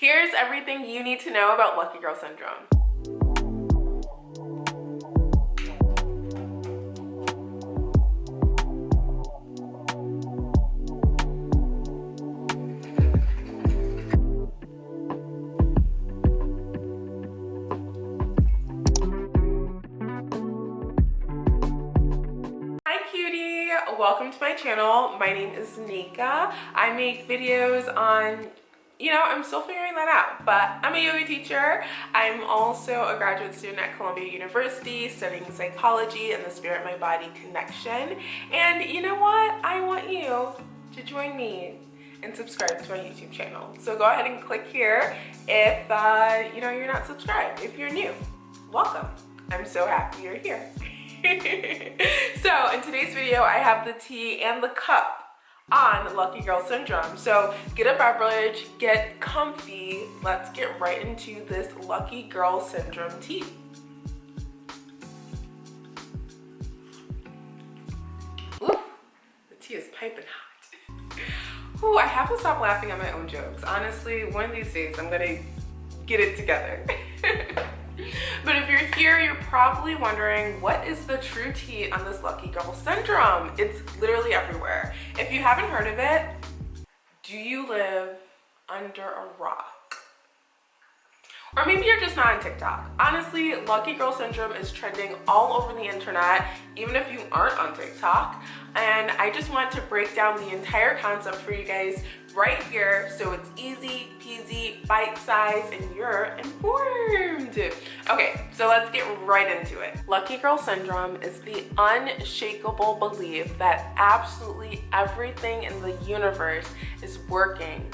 Here's everything you need to know about Lucky Girl Syndrome. Hi Cutie! Welcome to my channel my name is Nika I make videos on you know, I'm still figuring that out, but I'm a yoga teacher. I'm also a graduate student at Columbia University studying psychology and the spirit mind body connection. And you know what? I want you to join me and subscribe to my YouTube channel. So go ahead and click here if uh, you know you're not subscribed. If you're new, welcome. I'm so happy you're here. so in today's video, I have the tea and the cup on Lucky Girl Syndrome. So get a beverage, get comfy. Let's get right into this Lucky Girl Syndrome tea. Ooh, the tea is piping hot. Ooh, I have to stop laughing at my own jokes. Honestly, one of these days I'm gonna get it together. But if you're here, you're probably wondering, what is the true tea on this lucky girl syndrome? It's literally everywhere. If you haven't heard of it, do you live under a rock? Or maybe you're just not on TikTok. Honestly, Lucky Girl Syndrome is trending all over the internet, even if you aren't on TikTok. And I just want to break down the entire concept for you guys right here so it's easy peasy, bite size, and you're informed. Okay, so let's get right into it. Lucky Girl Syndrome is the unshakable belief that absolutely everything in the universe is working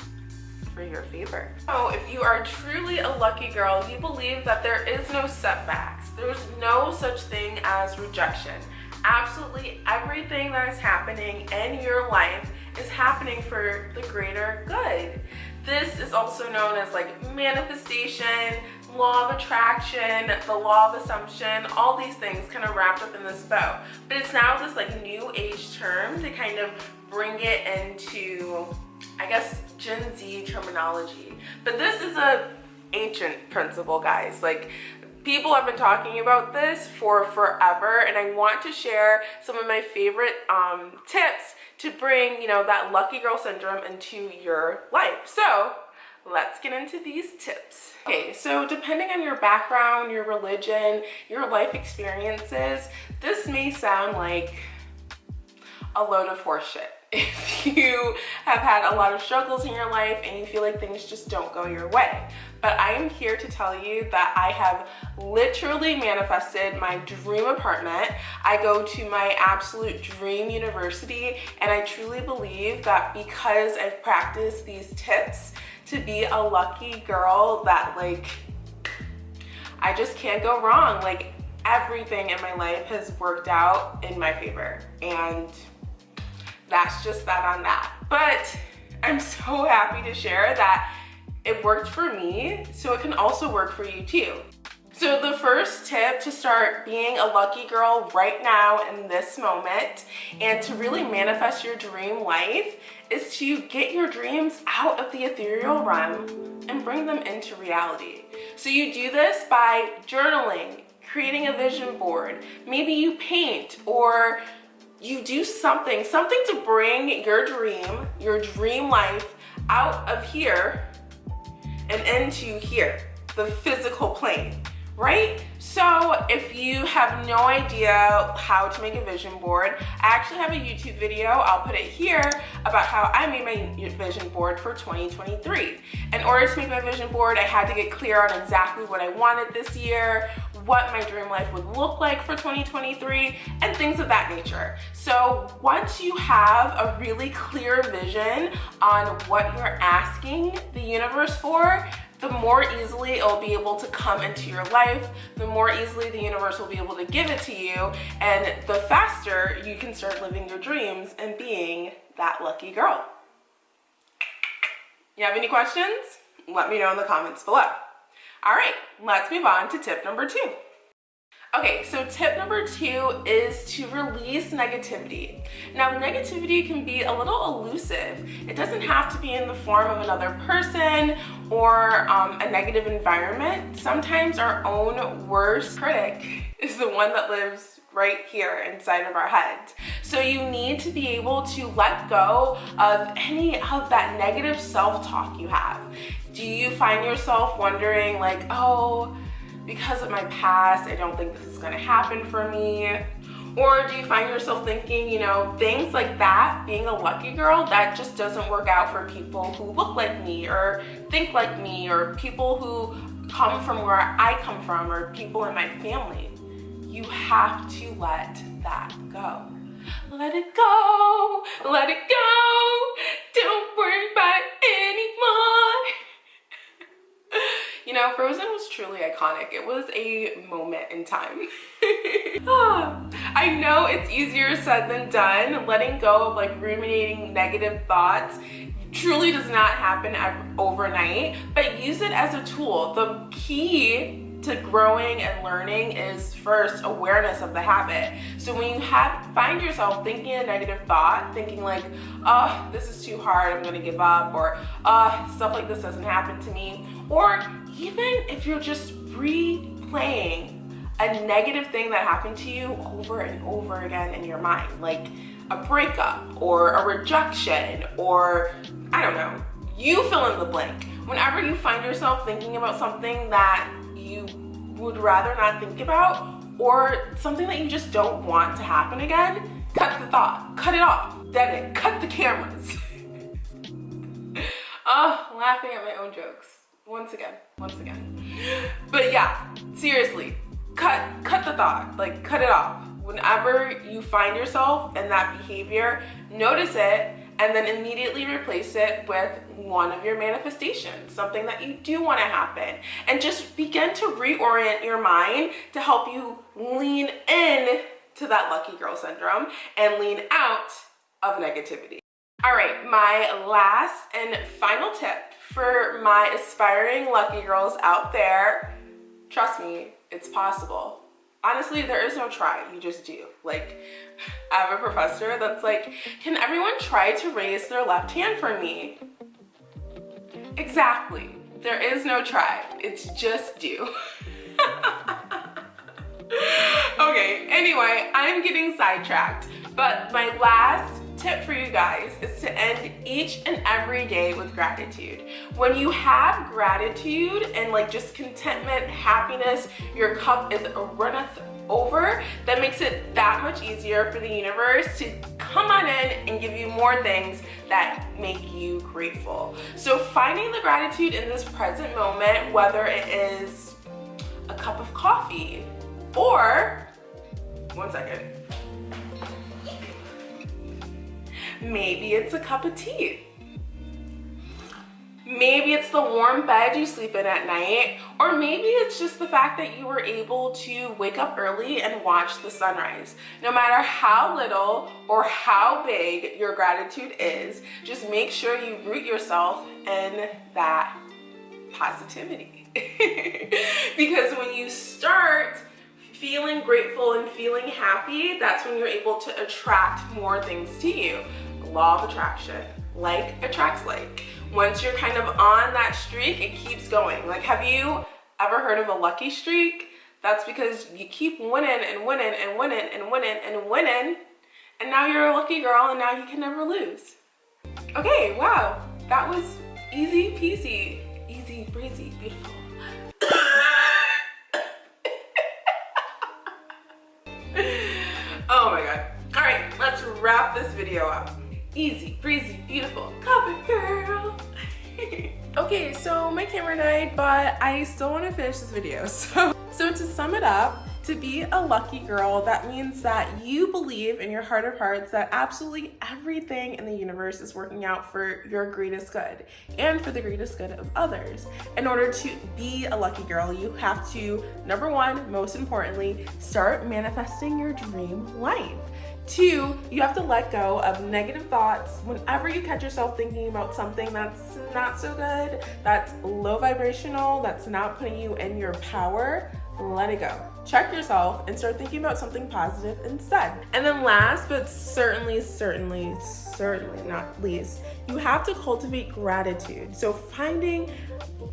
for your favor. So if you are truly a lucky girl, you believe that there is no setbacks. There's no such thing as rejection. Absolutely everything that is happening in your life is happening for the greater good. This is also known as like manifestation, law of attraction, the law of assumption, all these things kind of wrapped up in this bow. But it's now this like new age term to kind of bring it into I guess Gen Z terminology. But this is a ancient principle, guys. Like people have been talking about this for forever and I want to share some of my favorite um, tips to bring, you know, that lucky girl syndrome into your life. So let's get into these tips. Okay, so depending on your background, your religion, your life experiences, this may sound like a load of horseshit if you have had a lot of struggles in your life and you feel like things just don't go your way. But I am here to tell you that I have literally manifested my dream apartment. I go to my absolute dream university and I truly believe that because I've practiced these tips to be a lucky girl that like, I just can't go wrong. Like everything in my life has worked out in my favor and that's just that on that. But I'm so happy to share that it worked for me, so it can also work for you too. So the first tip to start being a lucky girl right now in this moment and to really manifest your dream life is to get your dreams out of the ethereal realm and bring them into reality. So you do this by journaling, creating a vision board. Maybe you paint or you do something, something to bring your dream, your dream life out of here and into here, the physical plane, right? So if you have no idea how to make a vision board, I actually have a YouTube video, I'll put it here, about how I made my vision board for 2023. In order to make my vision board, I had to get clear on exactly what I wanted this year, what my dream life would look like for 2023 and things of that nature. So once you have a really clear vision on what you're asking the universe for, the more easily it'll be able to come into your life, the more easily the universe will be able to give it to you, and the faster you can start living your dreams and being that lucky girl. You have any questions? Let me know in the comments below. All right, let's move on to tip number two. Okay, so tip number two is to release negativity. Now, negativity can be a little elusive. It doesn't have to be in the form of another person or um, a negative environment. Sometimes our own worst critic is the one that lives right here inside of our heads. So you need to be able to let go of any of that negative self-talk you have. Do you find yourself wondering like, oh, because of my past, I don't think this is gonna happen for me? Or do you find yourself thinking, you know, things like that, being a lucky girl, that just doesn't work out for people who look like me or think like me or people who come from where I come from or people in my family? You have to let that go. Let it go, let it go, don't worry about You know, Frozen was truly iconic. It was a moment in time. Ah, I know it's easier said than done. Letting go of like ruminating negative thoughts truly does not happen overnight, but use it as a tool. The key to growing and learning is first awareness of the habit. So when you have find yourself thinking a negative thought, thinking like, oh, this is too hard, I'm gonna give up, or oh, stuff like this doesn't happen to me, or even if you're just replaying a negative thing that happened to you over and over again in your mind, like a breakup or a rejection or I don't know, you fill in the blank. Whenever you find yourself thinking about something that would rather not think about or something that you just don't want to happen again, cut the thought, cut it off, dead it, cut the cameras. oh, laughing at my own jokes. Once again, once again. But yeah, seriously, cut, cut the thought, like cut it off. Whenever you find yourself in that behavior, notice it and then immediately replace it with one of your manifestations, something that you do want to happen. And just begin to reorient your mind to help you lean in to that lucky girl syndrome and lean out of negativity. All right, my last and final tip for my aspiring lucky girls out there, trust me, it's possible honestly there is no try you just do. Like i have a professor that's like can everyone try to raise their left hand for me? Exactly. There is no try. It's just do. Okay anyway i'm getting sidetracked but my last tip for you guys is to end each and every day with gratitude. When you have gratitude and like just contentment, happiness, your cup is runneth over, that makes it that much easier for the universe to come on in and give you more things that make you grateful. So finding the gratitude in this present moment, whether it is a cup of coffee or, one second, Maybe it's a cup of tea. Maybe it's the warm bed you sleep in at night, or maybe it's just the fact that you were able to wake up early and watch the sunrise. No matter how little or how big your gratitude is, just make sure you root yourself in that positivity. because when you start feeling grateful and feeling happy, that's when you're able to attract more things to you law of attraction. Like attracts like. Once you're kind of on that streak, it keeps going. Like, have you ever heard of a lucky streak? That's because you keep winning and winning and winning and winning and winning. And now you're a lucky girl and now you can never lose. Okay, wow. That was easy peasy, easy breezy, beautiful. oh my God. All right, let's wrap this video up easy, breezy, beautiful, cover girl. okay, so my camera died, but I still want to finish this video. So, so to sum it up, to be a lucky girl, that means that you believe in your heart of hearts that absolutely everything in the universe is working out for your greatest good and for the greatest good of others. In order to be a lucky girl, you have to, number one, most importantly, start manifesting your dream life. Two, you have to let go of negative thoughts. Whenever you catch yourself thinking about something that's not so good, that's low vibrational, that's not putting you in your power, let it go. Check yourself and start thinking about something positive instead. And then last but certainly, certainly, certainly not least, you have to cultivate gratitude. So finding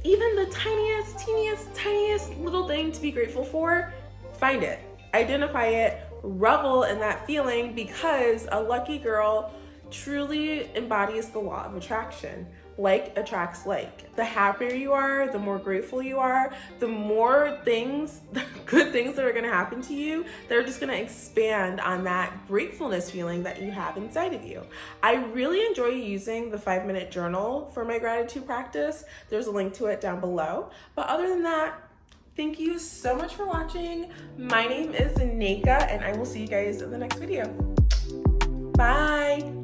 even the tiniest, teeniest, tiniest little thing to be grateful for, find it, identify it, revel in that feeling because a lucky girl truly embodies the law of attraction like attracts like. The happier you are, the more grateful you are, the more things, good things that are gonna happen to you, they're just gonna expand on that gratefulness feeling that you have inside of you. I really enjoy using the five minute journal for my gratitude practice. There's a link to it down below. But other than that, thank you so much for watching. My name is Neka and I will see you guys in the next video. Bye.